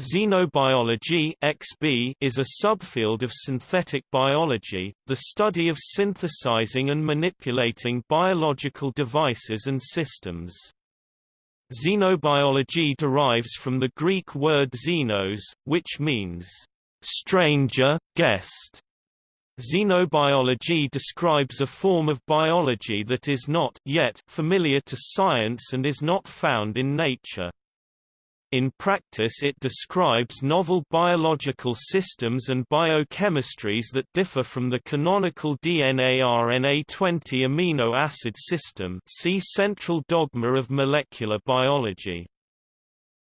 Xenobiology XB is a subfield of synthetic biology, the study of synthesizing and manipulating biological devices and systems. Xenobiology derives from the Greek word xenos, which means stranger, guest. Xenobiology describes a form of biology that is not yet familiar to science and is not found in nature. In practice it describes novel biological systems and biochemistries that differ from the canonical DNA-RNA 20 amino acid system see central dogma of molecular biology.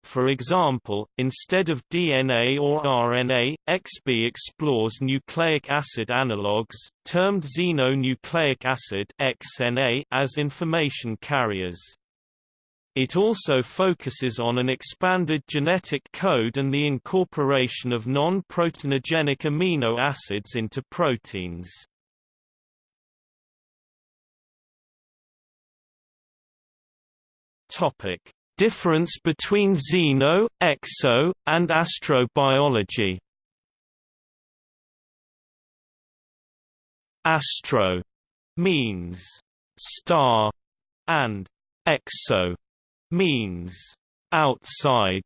For example, instead of DNA or RNA, XB explores nucleic acid analogues, termed xenonucleic acid as information carriers. It also focuses on an expanded genetic code and the incorporation of non-proteinogenic amino acids into proteins. Topic: Difference between xeno, exo, and astrobiology. Astro means star and exo means outside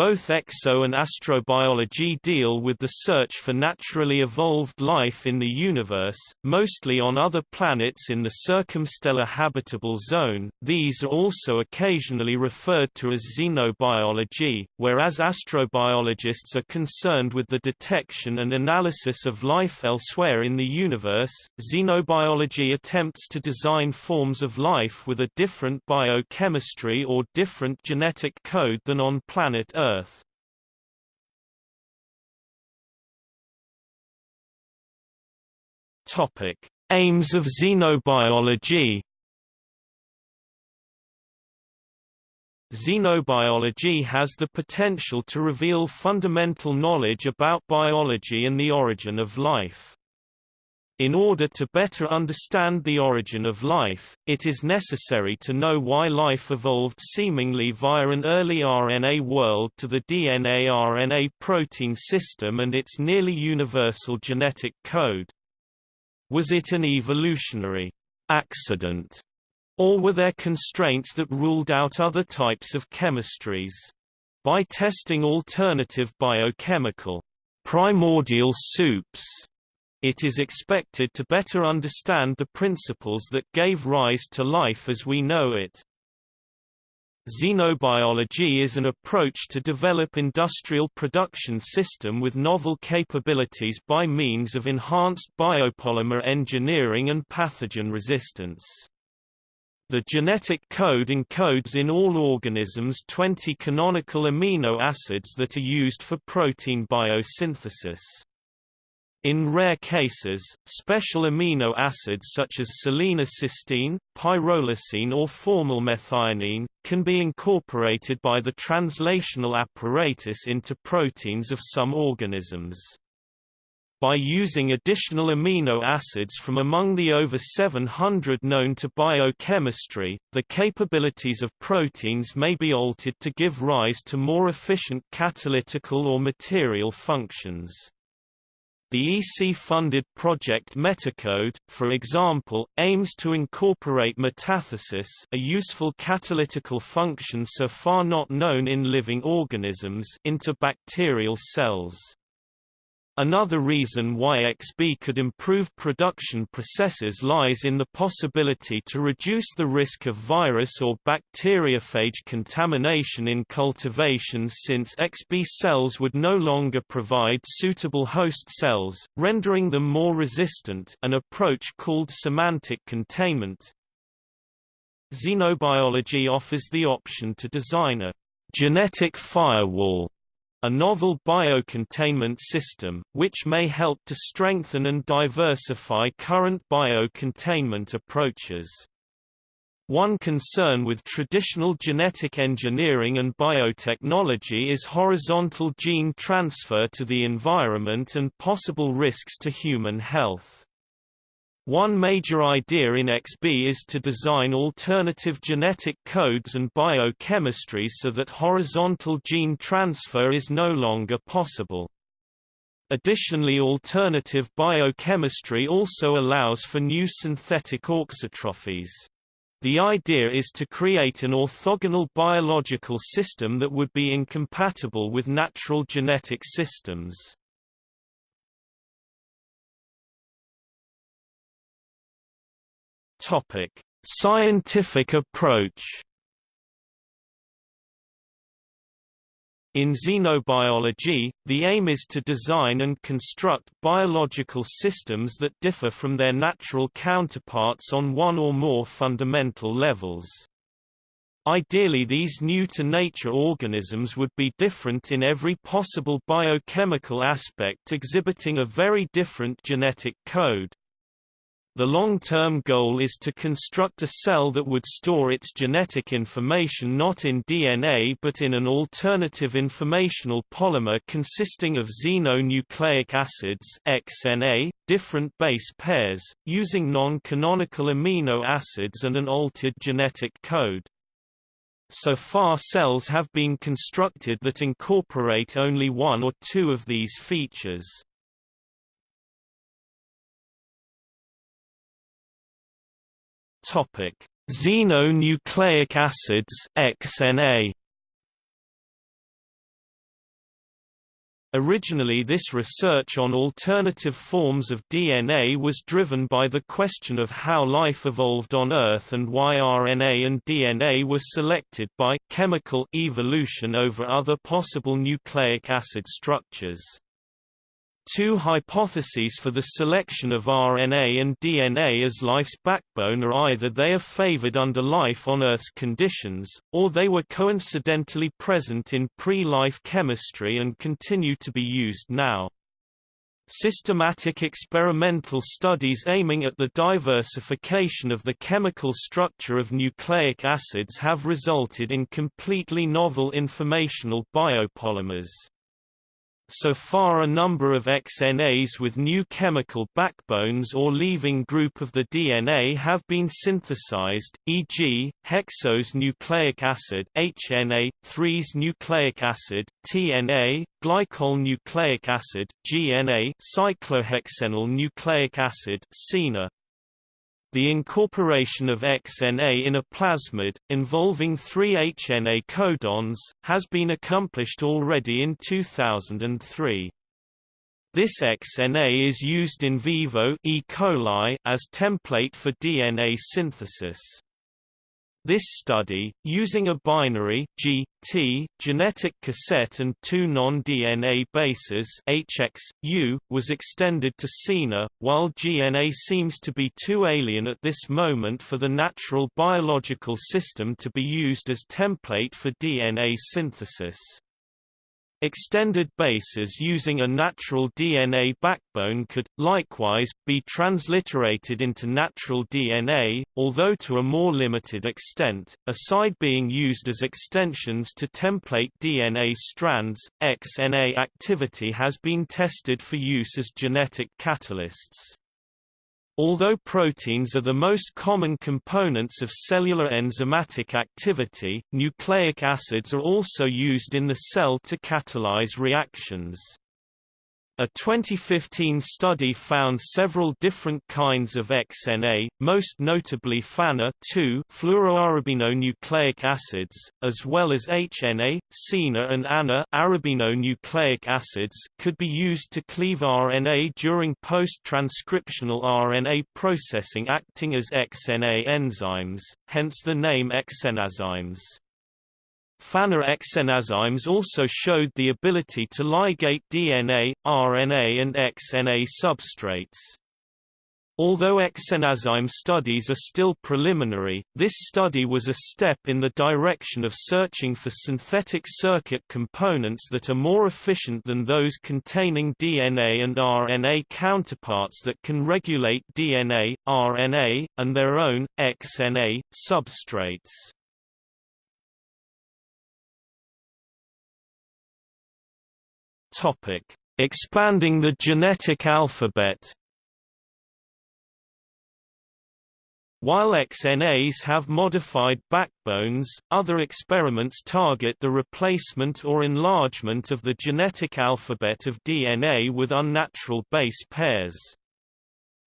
both exo and astrobiology deal with the search for naturally evolved life in the universe, mostly on other planets in the circumstellar habitable zone. These are also occasionally referred to as xenobiology, whereas astrobiologists are concerned with the detection and analysis of life elsewhere in the universe. Xenobiology attempts to design forms of life with a different biochemistry or different genetic code than on planet Earth Topic: Aims of xenobiology. Xenobiology has the potential to reveal fundamental knowledge about biology and the origin of life. In order to better understand the origin of life, it is necessary to know why life evolved seemingly via an early RNA world to the DNA-RNA protein system and its nearly universal genetic code. Was it an evolutionary accident, or were there constraints that ruled out other types of chemistries? By testing alternative biochemical primordial soups it is expected to better understand the principles that gave rise to life as we know it. Xenobiology is an approach to develop industrial production system with novel capabilities by means of enhanced biopolymer engineering and pathogen resistance. The genetic code encodes in all organisms 20 canonical amino acids that are used for protein biosynthesis. In rare cases, special amino acids such as selenocysteine, pyrrolysine or formylmethionine, can be incorporated by the translational apparatus into proteins of some organisms. By using additional amino acids from among the over 700 known to biochemistry, the capabilities of proteins may be altered to give rise to more efficient catalytical or material functions. The EC-funded project Metacode, for example, aims to incorporate metathesis a useful catalytical function so far not known in living organisms into bacterial cells. Another reason why XB could improve production processes lies in the possibility to reduce the risk of virus or bacteriophage contamination in cultivations since XB cells would no longer provide suitable host cells, rendering them more resistant an approach called semantic containment. Xenobiology offers the option to design a genetic firewall a novel biocontainment system, which may help to strengthen and diversify current biocontainment approaches. One concern with traditional genetic engineering and biotechnology is horizontal gene transfer to the environment and possible risks to human health. One major idea in XB is to design alternative genetic codes and biochemistries so that horizontal gene transfer is no longer possible. Additionally alternative biochemistry also allows for new synthetic auxotrophies. The idea is to create an orthogonal biological system that would be incompatible with natural genetic systems. Topic: Scientific approach. In xenobiology, the aim is to design and construct biological systems that differ from their natural counterparts on one or more fundamental levels. Ideally these new-to-nature organisms would be different in every possible biochemical aspect exhibiting a very different genetic code. The long-term goal is to construct a cell that would store its genetic information not in DNA but in an alternative informational polymer consisting of xenonucleic acids XNA, different base pairs, using non-canonical amino acids and an altered genetic code. So far cells have been constructed that incorporate only one or two of these features. Topic: Xenonucleic acids XNA. Originally this research on alternative forms of DNA was driven by the question of how life evolved on Earth and why RNA and DNA were selected by chemical evolution over other possible nucleic acid structures. Two hypotheses for the selection of RNA and DNA as life's backbone are either they are favored under life on Earth's conditions, or they were coincidentally present in pre-life chemistry and continue to be used now. Systematic experimental studies aiming at the diversification of the chemical structure of nucleic acids have resulted in completely novel informational biopolymers. So far a number of XNAs with new chemical backbones or leaving group of the DNA have been synthesized, e.g., hexose nucleic acid HNA, 3's nucleic acid, TNA, glycol nucleic acid, GNA, cyclohexenyl nucleic acid, CENA, the incorporation of XNA in a plasmid, involving three HNA codons, has been accomplished already in 2003. This XNA is used in vivo E. coli as template for DNA synthesis. This study, using a binary G, T, genetic cassette and two non-DNA bases HX, U, was extended to CENA, while GNA seems to be too alien at this moment for the natural biological system to be used as template for DNA synthesis. Extended bases using a natural DNA backbone could, likewise, be transliterated into natural DNA, although to a more limited extent, aside being used as extensions to template DNA strands. XNA activity has been tested for use as genetic catalysts. Although proteins are the most common components of cellular enzymatic activity, nucleic acids are also used in the cell to catalyze reactions. A 2015 study found several different kinds of XNA, most notably FANA fluoroarabinonucleic acids, as well as HNA, CENA and ANA arabinonucleic acids, could be used to cleave RNA during post-transcriptional RNA processing acting as XNA enzymes, hence the name xenenzymes. FANA xenenzymes also showed the ability to ligate DNA, RNA and XNA substrates. Although xenenzyme studies are still preliminary, this study was a step in the direction of searching for synthetic circuit components that are more efficient than those containing DNA and RNA counterparts that can regulate DNA, RNA, and their own, XNA, substrates. Topic: Expanding the genetic alphabet. While XNAs have modified backbones, other experiments target the replacement or enlargement of the genetic alphabet of DNA with unnatural base pairs.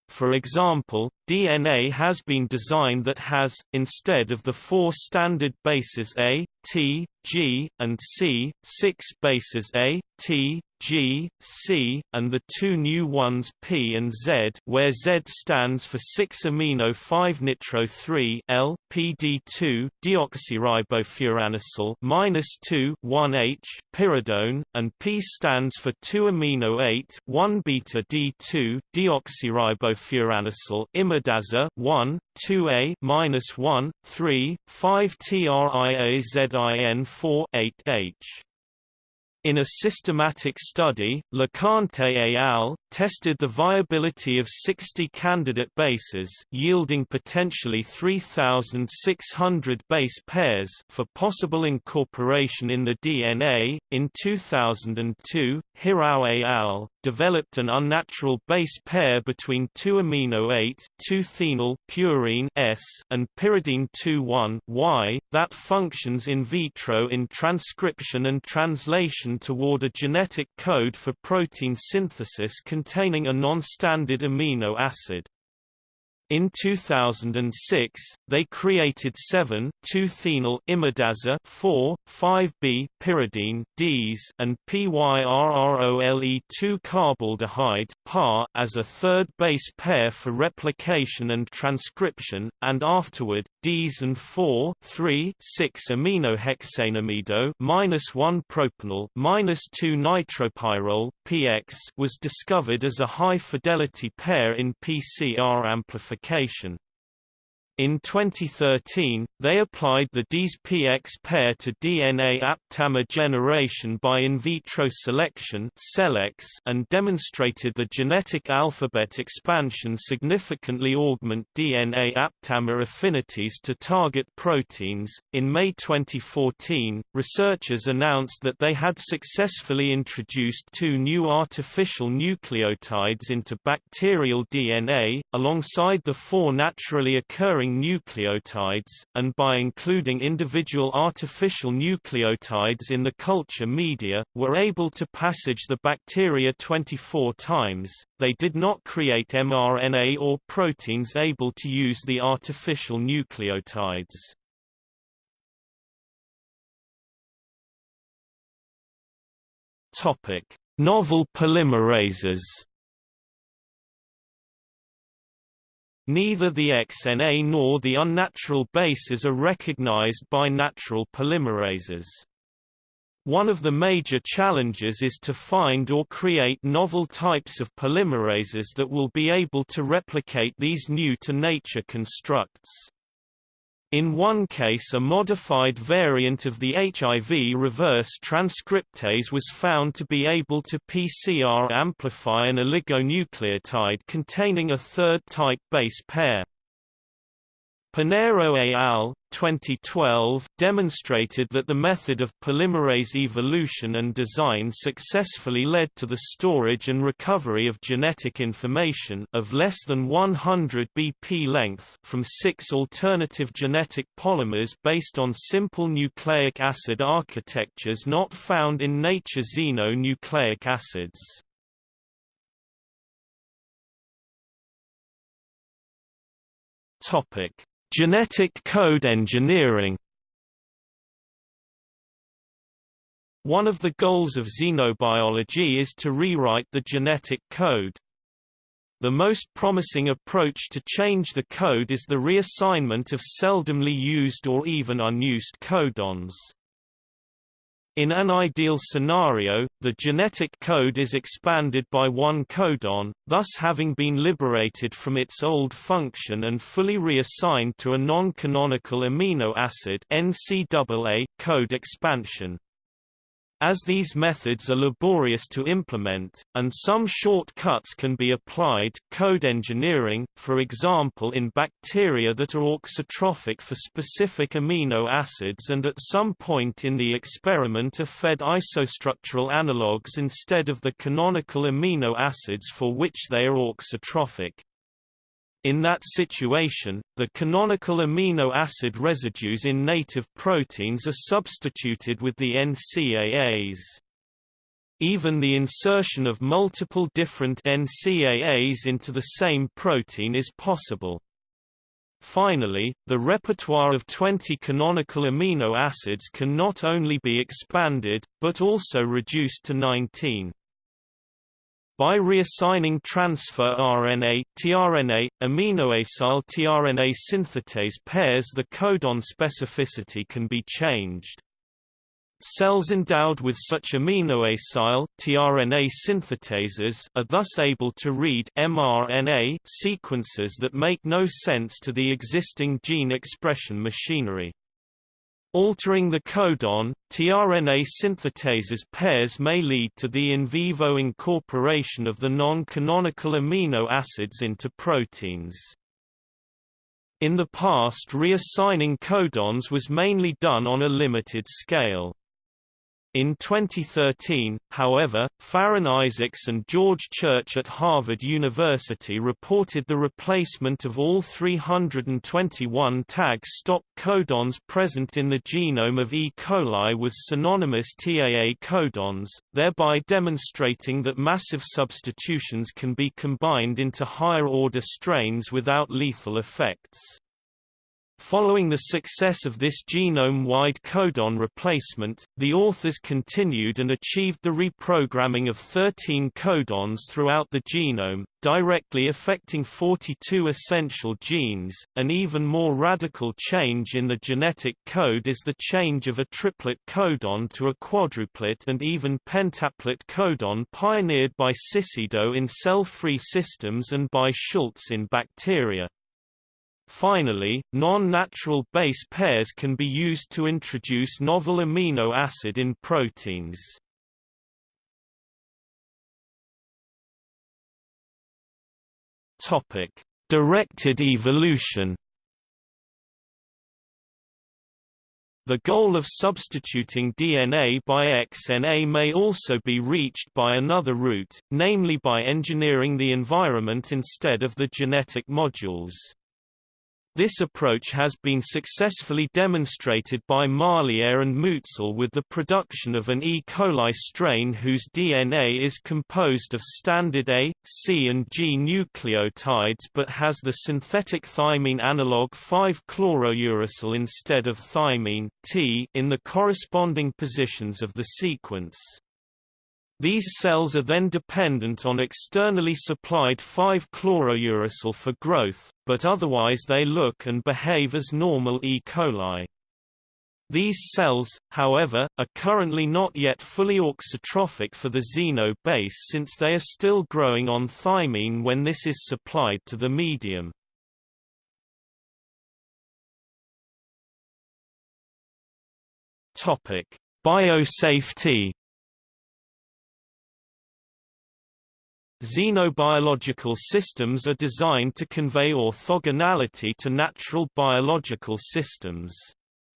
For example, DNA has been designed that has, instead of the four standard bases A, T, G, and C, six bases A, T, G, C, and the two new ones P and Z, where Z stands for 6-amino-5-nitro-3 L PD2 deoxyribofuranosyl minus 2 1H pyridone, and P stands for 2-amino-8 1-beta D2 deoxyribofuranosyl imidazole 1 2A minus 1 3 5 TRIAZIN 4 8H in a systematic study, LeConte et al. tested the viability of 60 candidate bases yielding potentially 3,600 base pairs for possible incorporation in the DNA. In 2002, Hirao et al. developed an unnatural base pair between 2-amino-8 2-phenyl purine S and pyridine 2,1-Y that functions in vitro in transcription and translation toward a genetic code for protein synthesis containing a non-standard amino acid. In 2006, they created 7 2-phenyl imidazole 4, 5B pyridine Ds and PYRROLE2-carbaldehyde PAR as a third base pair for replication and transcription, and afterward, Ds and 4 3 6 aminohexanamido minus 1 propanol minus 2 nitropyrrole PX was discovered as a high-fidelity pair in PCR amplification application. In 2013, they applied the DIS-PX pair to DNA aptamer generation by in vitro selection and demonstrated the genetic alphabet expansion significantly augment DNA aptamer affinities to target proteins. In May 2014, researchers announced that they had successfully introduced two new artificial nucleotides into bacterial DNA, alongside the four naturally occurring nucleotides, and by including individual artificial nucleotides in the culture media, were able to passage the bacteria 24 times. They did not create mRNA or proteins able to use the artificial nucleotides. Topic: Novel polymerases. Neither the XNA nor the unnatural bases are recognized by natural polymerases. One of the major challenges is to find or create novel types of polymerases that will be able to replicate these new-to-nature constructs. In one case a modified variant of the HIV reverse transcriptase was found to be able to PCR amplify an oligonucleotide containing a third type base pair. Pinheiro et al. 2012 demonstrated that the method of polymerase evolution and design successfully led to the storage and recovery of genetic information of less than 100 BP length from six alternative genetic polymers based on simple nucleic acid architectures not found in nature xenonucleic acids. Topic Genetic code engineering One of the goals of xenobiology is to rewrite the genetic code. The most promising approach to change the code is the reassignment of seldomly used or even unused codons. In an ideal scenario, the genetic code is expanded by one codon, thus having been liberated from its old function and fully reassigned to a non-canonical amino acid NCAA code expansion. As these methods are laborious to implement, and some shortcuts can be applied code engineering, for example in bacteria that are auxotrophic for specific amino acids and at some point in the experiment are fed isostructural analogues instead of the canonical amino acids for which they are auxotrophic. In that situation, the canonical amino acid residues in native proteins are substituted with the NCAAs. Even the insertion of multiple different NCAAs into the same protein is possible. Finally, the repertoire of 20 canonical amino acids can not only be expanded, but also reduced to 19. By reassigning transfer RNA tRNA, aminoacyl tRNA synthetase pairs the codon specificity can be changed. Cells endowed with such aminoacyl tRNA synthetases are thus able to read mRNA sequences that make no sense to the existing gene expression machinery. Altering the codon, tRNA synthetases pairs may lead to the in vivo incorporation of the non-canonical amino acids into proteins. In the past reassigning codons was mainly done on a limited scale. In 2013, however, Farron Isaacs and George Church at Harvard University reported the replacement of all 321 tag stop codons present in the genome of E. coli with synonymous TAA codons, thereby demonstrating that massive substitutions can be combined into higher-order strains without lethal effects. Following the success of this genome-wide codon replacement, the authors continued and achieved the reprogramming of 13 codons throughout the genome, directly affecting 42 essential genes. An even more radical change in the genetic code is the change of a triplet codon to a quadruplet and even pentaplet codon pioneered by Ciccido in cell-free systems and by Schultz in bacteria. Finally, non-natural base pairs can be used to introduce novel amino acid in proteins. Topic: Directed evolution. The goal of substituting DNA by XNA may also be reached by another route, namely by engineering the environment instead of the genetic modules. This approach has been successfully demonstrated by Marlier and Mutzel with the production of an E. coli strain whose DNA is composed of standard A, C and G nucleotides but has the synthetic thymine analog 5-chlorouracil instead of thymine T in the corresponding positions of the sequence. These cells are then dependent on externally supplied 5-chlorouracil for growth, but otherwise they look and behave as normal E. coli. These cells, however, are currently not yet fully auxotrophic for the xeno base since they are still growing on thymine when this is supplied to the medium. Biosafety Xenobiological systems are designed to convey orthogonality to natural biological systems.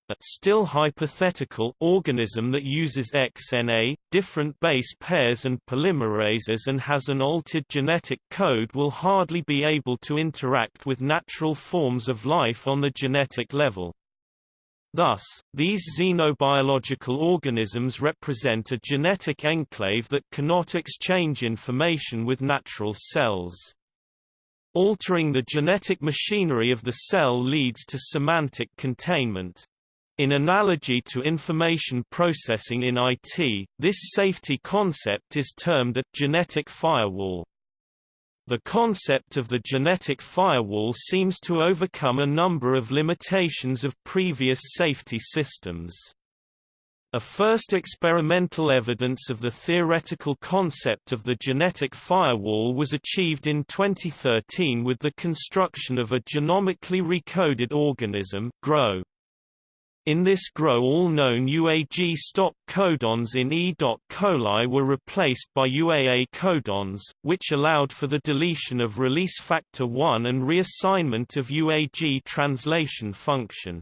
A still hypothetical organism that uses XNA, different base pairs and polymerases and has an altered genetic code will hardly be able to interact with natural forms of life on the genetic level. Thus, these xenobiological organisms represent a genetic enclave that cannot exchange information with natural cells. Altering the genetic machinery of the cell leads to semantic containment. In analogy to information processing in IT, this safety concept is termed a genetic firewall. The concept of the genetic firewall seems to overcome a number of limitations of previous safety systems. A first experimental evidence of the theoretical concept of the genetic firewall was achieved in 2013 with the construction of a genomically recoded organism GROW. In this GROW all known UAG stop codons in E. coli were replaced by UAA codons, which allowed for the deletion of release factor 1 and reassignment of UAG translation function.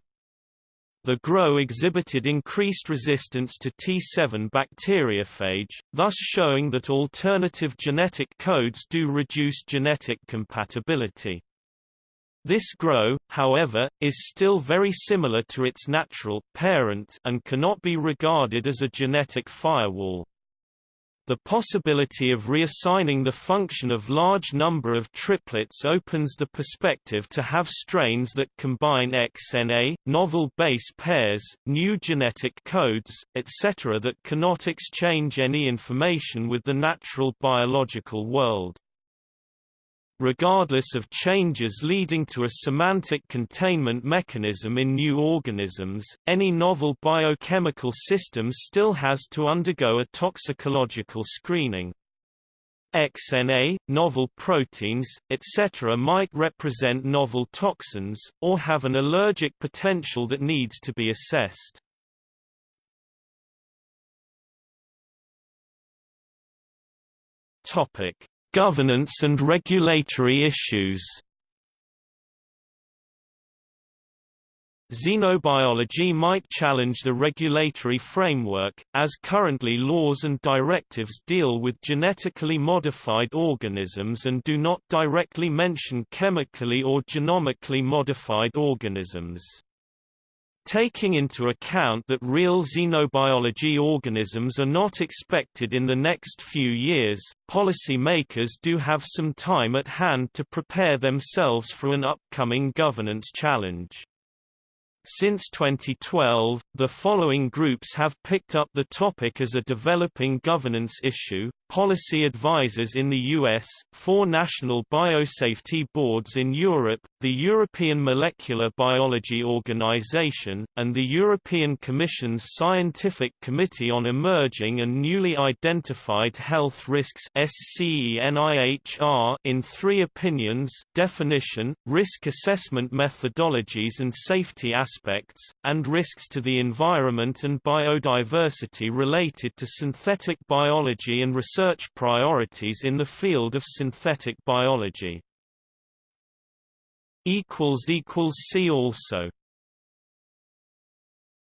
The GROW exhibited increased resistance to T7 bacteriophage, thus showing that alternative genetic codes do reduce genetic compatibility. This grow, however, is still very similar to its natural parent and cannot be regarded as a genetic firewall. The possibility of reassigning the function of large number of triplets opens the perspective to have strains that combine XNA, novel base pairs, new genetic codes, etc. that cannot exchange any information with the natural biological world. Regardless of changes leading to a semantic containment mechanism in new organisms, any novel biochemical system still has to undergo a toxicological screening. XNA, novel proteins, etc. might represent novel toxins, or have an allergic potential that needs to be assessed. Topic: Governance and regulatory issues Xenobiology might challenge the regulatory framework, as currently laws and directives deal with genetically modified organisms and do not directly mention chemically or genomically modified organisms. Taking into account that real xenobiology organisms are not expected in the next few years, policy makers do have some time at hand to prepare themselves for an upcoming governance challenge. Since 2012, the following groups have picked up the topic as a developing governance issue, policy advisors in the US, four national biosafety boards in Europe, the European Molecular Biology Organization, and the European Commission's Scientific Committee on Emerging and Newly Identified Health Risks in three opinions definition, risk assessment methodologies and safety aspects, and risks to the environment and biodiversity related to synthetic biology and research research priorities in the field of synthetic biology. See also